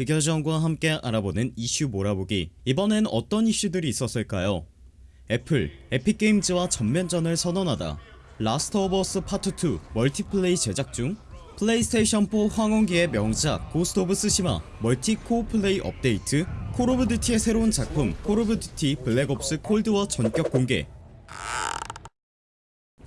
흑여정과 함께 알아보는 이슈 몰아보기. 이번엔 어떤 이슈들이 있었을까요? 애플 에픽게임즈와 전면전을 선언하다. 라스트 오브 어스 파트 2 멀티플레이 제작 중. 플레이스테이션 4 황혼기의 명작 고스트 오브 스시마 멀티 co-op 플레이 업데이트. 콜 오브 듀티의 새로운 작품 콜 오브 듀티 블랙옵스 콜드워 전격 공개.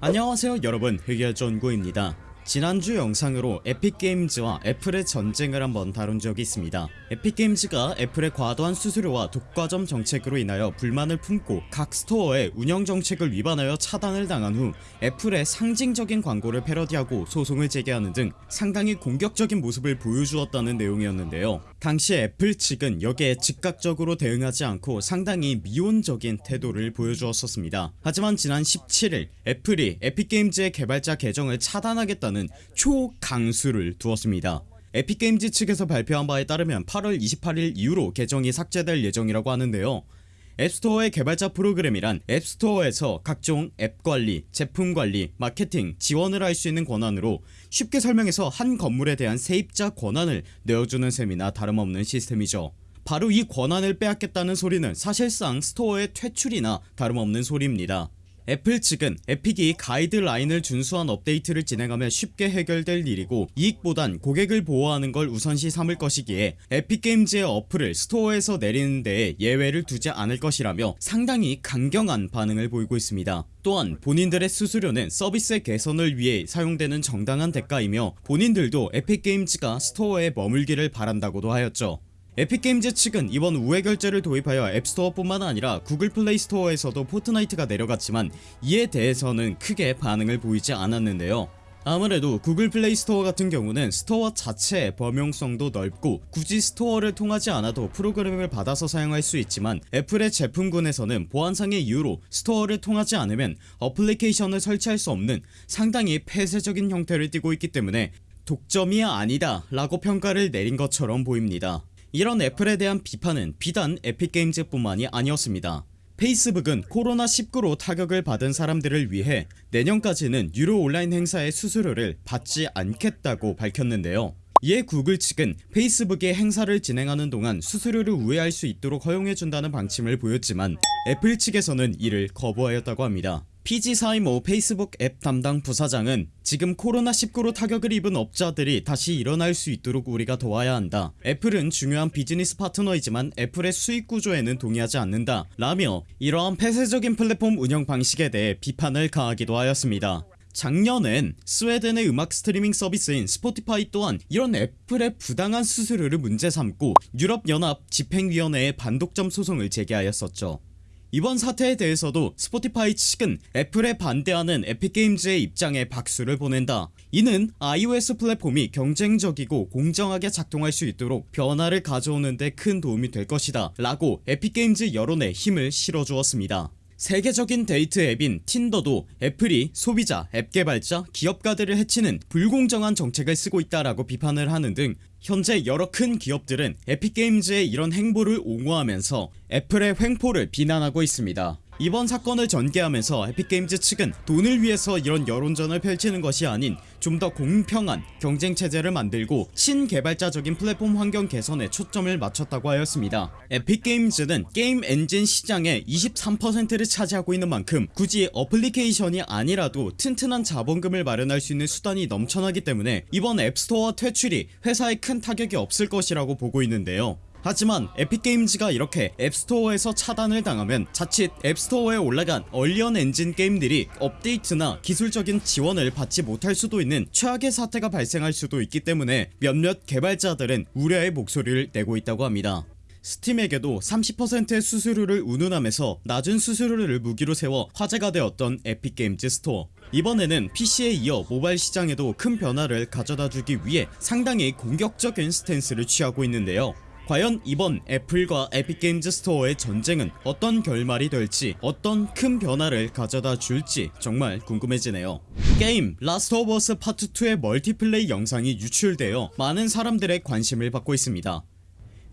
안녕하세요 여러분. 흑열전구입니다 지난주 영상으로 에픽게임즈와 애플의 전쟁을 한번 다룬 적이 있습니다. 에픽게임즈가 애플의 과도한 수수료와 독과점 정책으로 인하여 불만을 품고 각 스토어의 운영정책을 위반하여 차단을 당한 후 애플의 상징적인 광고를 패러디하고 소송을 제기하는 등 상당히 공격적인 모습을 보여주었다는 내용이었는데요. 당시 애플 측은 여기에 즉각적으로 대응하지 않고 상당히 미온적인 태도를 보여주었었습니다. 하지만 지난 17일 애플이 에픽게임즈의 개발자 계정을 차단하겠다는 초강수를 두었습니다. 에픽게임즈 측에서 발표한 바에 따르면 8월 28일 이후로 계정이 삭제될 예정이라고 하는데요. 앱스토어의 개발자 프로그램이란 앱스토어에서 각종 앱관리, 제품관리, 마케팅, 지원을 할 수 있는 권한으로 쉽게 설명해서 한 건물에 대한 세입자 권한을 내어주는 셈이나 다름없는 시스템이죠. 바로 이 권한을 빼앗겠다는 소리는 사실상 스토어의 퇴출이나 다름없는 소리입니다 애플 측은 에픽이 가이드라인을 준수한 업데이트를 진행하면 쉽게 해결될 일이고 이익보단 고객을 보호하는 걸 우선시 삼을 것이기에 에픽게임즈의 어플을 스토어에서 내리는 데에 예외를 두지 않을 것이라며 상당히 강경한 반응을 보이고 있습니다. 또한 본인들의 수수료는 서비스의 개선을 위해 사용되는 정당한 대가이며 본인들도 에픽게임즈가 스토어에 머물기를 바란다고도 하였죠 에픽게임즈 측은 이번 우회 결제를 도입하여 앱스토어 뿐만 아니라 구글 플레이 스토어에서도 포트나이트가 내려갔지만 이에 대해서는 크게 반응을 보이지 않았는데요. 아무래도 구글 플레이 스토어 같은 경우는 스토어 자체의 범용성도 넓고 굳이 스토어를 통하지 않아도 프로그램을 받아서 사용할 수 있지만 애플의 제품군에서는 보안상의 이유로 스토어를 통하지 않으면 어플리케이션을 설치할 수 없는 상당히 폐쇄적인 형태를 띠고 있기 때문에 독점이 아니다 라고 평가를 내린 것처럼 보입니다 이런 애플에 대한 비판은 비단 에픽게임즈 뿐만이 아니었습니다. 페이스북은 코로나19로 타격을 받은 사람들을 위해 내년까지는 유료 온라인 행사의 수수료를 받지 않겠다고 밝혔는데요. 이에 구글 측은 페이스북의 행사를 진행하는 동안 수수료를 우회할 수 있도록 허용해준다는 방침을 보였지만 애플 측에서는 이를 거부하였다고 합니다 피지 시모 페이스북 앱 담당 부사장은 지금 코로나19로 타격을 입은 업자들이 다시 일어날 수 있도록 우리가 도와야 한다. 애플은 중요한 비즈니스 파트너이지만 애플의 수익 구조에는 동의하지 않는다. 라며 이러한 폐쇄적인 플랫폼 운영 방식에 대해 비판을 가하기도 하였습니다. 작년엔 스웨덴의 음악 스트리밍 서비스인 스포티파이 또한 이런 애플의 부당한 수수료를 문제 삼고 유럽연합 집행위원회에 반독점 소송을 제기하였었죠 이번 사태에 대해서도 스포티파이 측은 애플에 반대하는 에픽게임즈의 입장에 박수를 보낸다. 이는 iOS 플랫폼이 경쟁적이고 공정하게 작동할 수 있도록 변화를 가져오는데 큰 도움이 될 것이다 라고 에픽게임즈 여론에 힘을 실어주었습니다 세계적인 데이트 앱인 틴더도 애플이 소비자, 앱 개발자, 기업가들을 해치는 불공정한 정책을 쓰고 있다라고 비판을 하는 등 현재 여러 큰 기업들은 에픽게임즈의 이런 행보를 옹호하면서 애플의 횡포를 비난하고 있습니다 이번 사건을 전개하면서 에픽게임즈 측은 돈을 위해서 이런 여론전을 펼치는 것이 아닌 좀 더 공평한 경쟁체제를 만들고 친개발자적인 플랫폼 환경 개선에 초점을 맞췄다고 하였습니다. 에픽게임즈는 게임 엔진 시장의 23%를 차지하고 있는 만큼 굳이 어플리케이션이 아니라도 튼튼한 자본금을 마련할 수 있는 수단이 넘쳐나기 때문에 이번 앱스토어 퇴출이 회사에 큰 타격이 없을 것이라고 보고 있는데요 하지만 에픽게임즈가 이렇게 앱스토어에서 차단을 당하면 자칫 앱스토어에 올라간 언리얼 엔진 게임들이 업데이트나 기술적인 지원을 받지 못할 수도 있는 최악의 사태가 발생할 수도 있기 때문에 몇몇 개발자들은 우려의 목소리를 내고 있다고 합니다. 스팀에게도 30%의 수수료를 운운하면서 낮은 수수료를 무기로 세워 화제가 되었던 에픽게임즈 스토어. 이번에는 PC에 이어 모바일 시장에도 큰 변화를 가져다주기 위해 상당히 공격적인 스탠스를 취하고 있는데요 과연 이번 애플과 에픽게임즈 스토어의 전쟁은 어떤 결말이 될지 어떤 큰 변화를 가져다 줄지 정말 궁금해지네요. 게임 라스트 오브 어스 파트 2의 멀티플레이 영상이 유출되어 많은 사람들의 관심을 받고 있습니다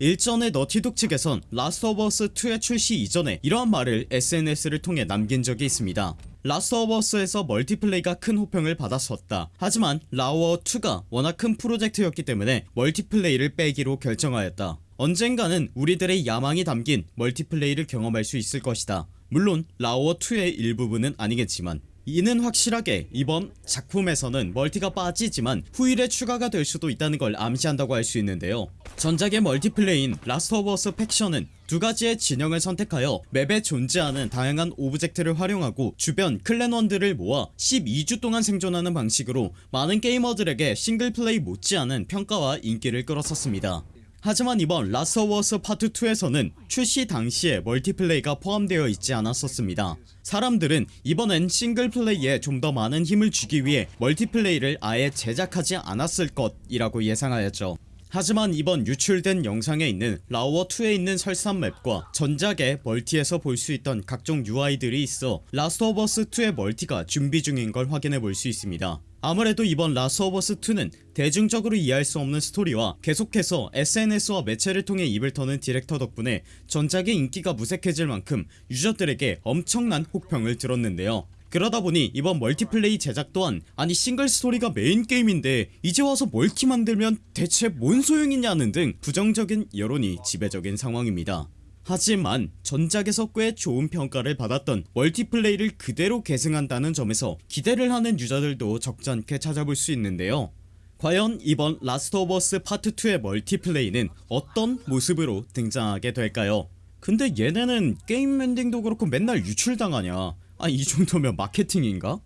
일전에 너티독 측에선 라스트 오브 어스 2의 출시 이전에 이러한 말을 SNS를 통해 남긴 적이 있습니다. 라스트 오브 어스에서 멀티플레이가 큰 호평을 받았었다. 하지만 라오어2가 워낙 큰 프로젝트였기 때문에 멀티플레이를 빼기로 결정하였다. 언젠가는 우리들의 야망이 담긴 멀티플레이를 경험할 수 있을 것이다. 물론 라오어2의 일부분은 아니겠지만 이는 확실하게 이번 작품에서는 multi가 빠지지만 후일에 추가가 될 수도 있다는 걸 암시한다고 할 수 있는데요. 전작의 multiplay인 Last of Us Factions는 두 가지의 진영을 선택하여 맵에 존재하는 다양한 오브젝트를 활용하고 주변 clan원들을 모아 12주 동안 생존하는 방식으로 많은 게이머들에게 single play 못지않은 평가와 인기를 끌었었습니다 하지만 이번 Last of Us Part 2에서는 출시 당시에 multiplay가 포함되어 있지 않았었습니다. 사람들은 이번엔 single play에 좀 더 많은 힘을 주기 위해 multiplay를 아예 제작하지 않았을 것이라고 예상하였죠. 하지만 이번 유출된 영상에 있는 라오어2에 있는 설산 맵과 전작의 multi에서 볼 수 있던 각종 UI들이 있어 Last of Us 2의 multi가 준비 중인 걸 확인해 볼 수 있습니다 아무래도 이번 Last of Us 2는 대중적으로 이해할 수 없는 스토리와 계속해서 SNS와 매체를 통해 입을 터는 디렉터 덕분에 전작의 인기가 무색해질 만큼 유저들에게 엄청난 혹평을 들었는데요. 그러다보니 이번 multiplay 제작 또한 아니 싱글 스토리가 메인 게임인데 이제 와서 multi 만들면 대체 뭔 소용이냐는 등 부정적인 여론이 지배적인 상황입니다 하지만 전작에서 꽤 좋은 평가를 받았던 multiplay를 그대로 계승한다는 점에서 기대를 하는 유저들도 적잖게 찾아볼 수 있는데요. 과연 이번 Last of Us Part 2의 multiplay는 어떤 모습으로 등장하게 될까요? 근데 얘네는 게임 엔딩도 그렇고 맨날 유출당하냐? 아 이 정도면 마케팅인가?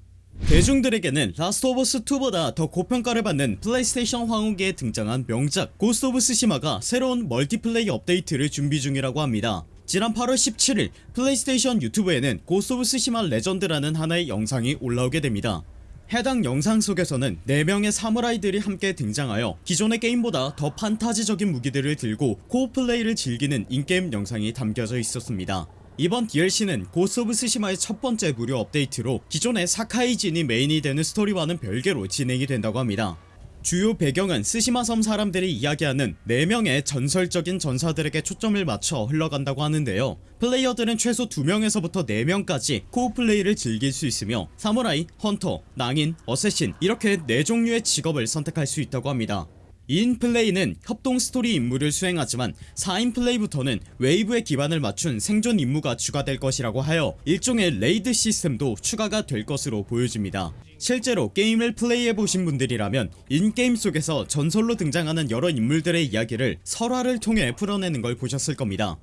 대중들에게는 Last of Us 2보다 더 고평가를 받는 플레이스테이션 황후기에 등장한 명작 Ghost of Tsushima가 새로운 multiplay 업데이트를 준비 중이라고 합니다. 지난 8월 17일 플레이스테이션 유튜브에는 Ghost of Tsushima Legends라는 하나의 영상이 올라오게 됩니다. 해당 영상 속에서는 4명의 사무라이들이 함께 등장하여 기존의 게임보다 더 판타지적인 무기들을 들고 co-op play를 즐기는 in-game 영상이 담겨져 있었습니다 이번 DLC는 Ghost of Tsushima의 첫 번째 무료 업데이트로 기존의 사카이 진이 메인이 되는 스토리와는 별개로 진행이 된다고 합니다. 주요 배경은 스시마 섬 사람들이 이야기하는 4명의 전설적인 전사들에게 초점을 맞춰 흘러간다고 하는데요. 플레이어들은 최소 2명에서부터 4명까지 co-op play를 즐길 수 있으며 사무라이, 헌터, 낭인, assassin 이렇게 4종류의 직업을 선택할 수 있다고 합니다 2인 플레이는 협동 스토리 임무를 수행하지만 4인 플레이부터는 wave에 기반을 맞춘 생존 임무가 추가될 것이라고 하여 일종의 raid 시스템도 추가가 될 것으로 보여집니다. 실제로 게임을 플레이해보신 분들이라면 in-game 속에서 전설로 등장하는 여러 인물들의 이야기를 설화를 통해 풀어내는 걸 보셨을 겁니다.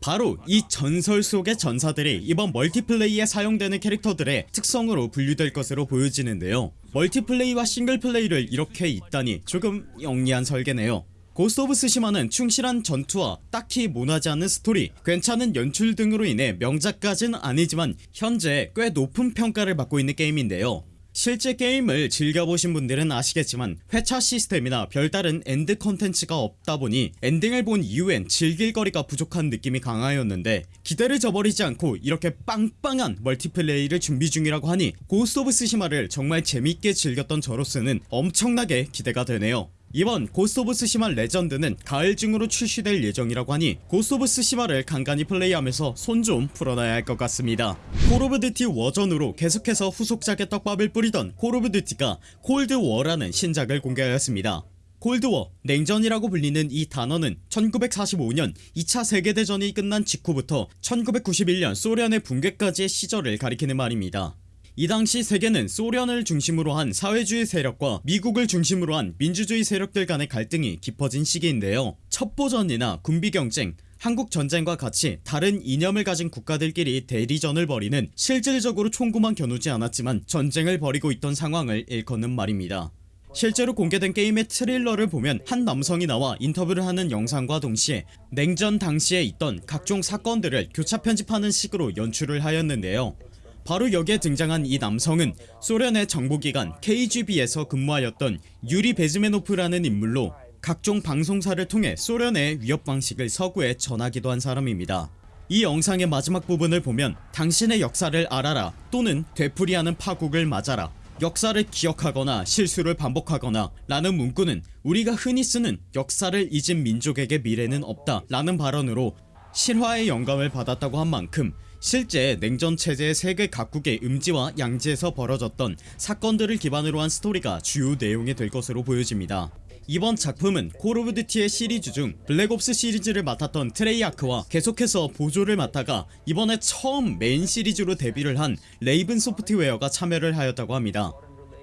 바로 이 전설 속의 전사들이 이번 multiplay에 사용되는 캐릭터들의 특성으로 분류될 것으로 보여지는데요 multiplay와 single play를 이렇게 잇다니 조금 영리한 설계네요. Ghost of Tsushima는 충실한 전투와 딱히 모나지 않는 스토리 괜찮은 연출 등으로 인해 명작까진 아니지만 현재 꽤 높은 평가를 받고 있는 게임인데요 실제 게임을 즐겨보신 분들은 아시겠지만 회차 시스템이나 별다른 end 컨텐츠가 없다보니 엔딩을 본 이후엔 즐길 거리가 부족한 느낌이 강하였는데 기대를 저버리지 않고 이렇게 빵빵한 multiplay를 준비 중이라고 하니 Ghost of Tsushima를 정말 재밌게 즐겼던 저로서는 엄청나게 기대가 되네요 이번 Ghost of Tsushima Legends는 가을 중으로 출시될 예정이라고 하니 Ghost of Tsushima를 간간히 플레이하면서 손 좀 풀어놔야 할 것 같습니다. Call of Duty Warzone으로 계속해서 후속작의 떡밥을 뿌리던 Call of Duty가 Cold War라는 신작을 공개하였습니다. Cold War, 냉전이라고 불리는 이 단어는 1945년 2차 세계대전이 끝난 직후부터 1991년 소련의 붕괴까지의 시절을 가리키는 말입니다 이 당시 세계는 소련을 중심으로 한 사회주의 세력과 미국을 중심으로 한 민주주의 세력들 간의 갈등이 깊어진 시기인데요. 첩보전이나 군비경쟁 한국전쟁과 같이 다른 이념을 가진 국가들끼리 대리전을 벌이는 실질적으로 총구만 겨누지 않았지만 전쟁을 벌이고 있던 상황을 일컫는 말입니다. 실제로 공개된 게임의 트레일러를 보면 한 남성이 나와 인터뷰를 하는 영상과 동시에 냉전 당시에 있던 각종 사건들을 교차 편집하는 식으로 연출을 하였는데요 바로 여기에 등장한 이 남성은 소련의 정보기관 KGB에서 근무하였던 유리 베즈메노프라는 인물로 각종 방송사를 통해 소련의 위협 방식을 서구에 전하기도 한 사람입니다. 이 영상의 마지막 부분을 보면 당신의 역사를 알아라 또는 되풀이하는 파국을 맞아라 역사를 기억하거나 실수를 반복하거나 라는 문구는 우리가 흔히 쓰는 역사를 잊은 민족에게 미래는 없다 라는 발언으로 실화의 영감을 받았다고 한 만큼 실제 냉전 체제의 세계 각국의 음지와 양지에서 벌어졌던 사건들을 기반으로 한 스토리가 주요 내용이 될 것으로 보여집니다. 이번 작품은 Call of Duty의 시리즈 중 Black Ops 시리즈를 맡았던 Treyarch와 계속해서 보조를 맡다가 이번에 처음 메인 시리즈로 데뷔를 한 Raven Software가 참여를 하였다고 합니다.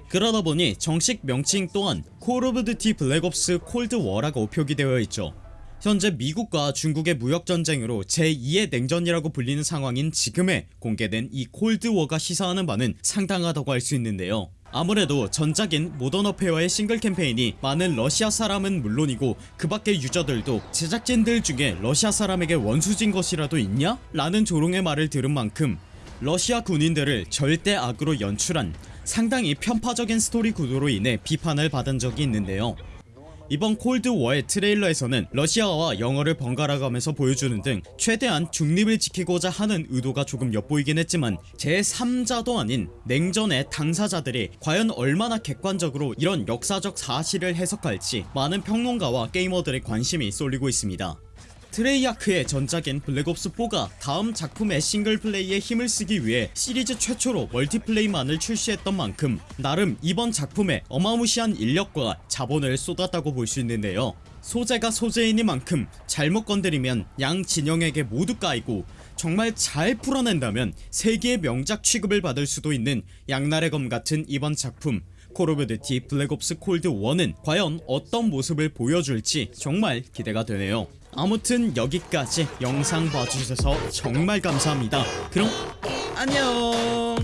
그러다 보니 정식 명칭 또한 Call of Duty Black Ops Cold War라고 표기되어 있죠 현재 미국과 중국의 무역전쟁으로 제2의 냉전이라고 불리는 상황인 지금에 공개된 이 Cold War가 시사하는 바는 상당하다고 할 수 있는데요 아무래도 전작인 모던 어페어의 싱글 캠페인이 많은 러시아 사람은 물론이고 그 밖의 유저들도 제작진들 중에 러시아 사람에게 원수진 것이라도 있냐? 라는 조롱의 말을 들은 만큼 러시아 군인들을 절대 악으로 연출한 상당히 편파적인 스토리 구도로 인해 비판을 받은 적이 있는데요 이번 콜드워의 트레일러에서는 러시아어와 영어를 번갈아 가면서 보여주는 등 최대한 중립을 지키고자 하는 의도가 조금 엿보이긴 했지만 제3자도 아닌 냉전의 당사자들이 과연 얼마나 객관적으로 이런 역사적 사실을 해석할지 많은 평론가와 게이머들의 관심이 쏠리고 있습니다 Treyarch의 전작인 Black Ops 4가 다음 작품의 single play에 힘을 쓰기 위해 시리즈 최초로 multiplay만을 출시했던 만큼 나름 이번 작품에 어마무시한 인력과 자본을 쏟았다고 볼 수 있는데요. 소재가 소재이니만큼 잘못 건드리면 양 진영에게 모두 까이고 정말 잘 풀어낸다면 세계의 명작 취급을 받을 수도 있는 양날의 검 같은 이번 작품 Call of Duty Black Ops Cold War는 과연 어떤 모습을 보여줄지 정말 기대가 되네요. 아무튼 여기까지 영상 봐주셔서 정말 감사합니다. 그럼 안녕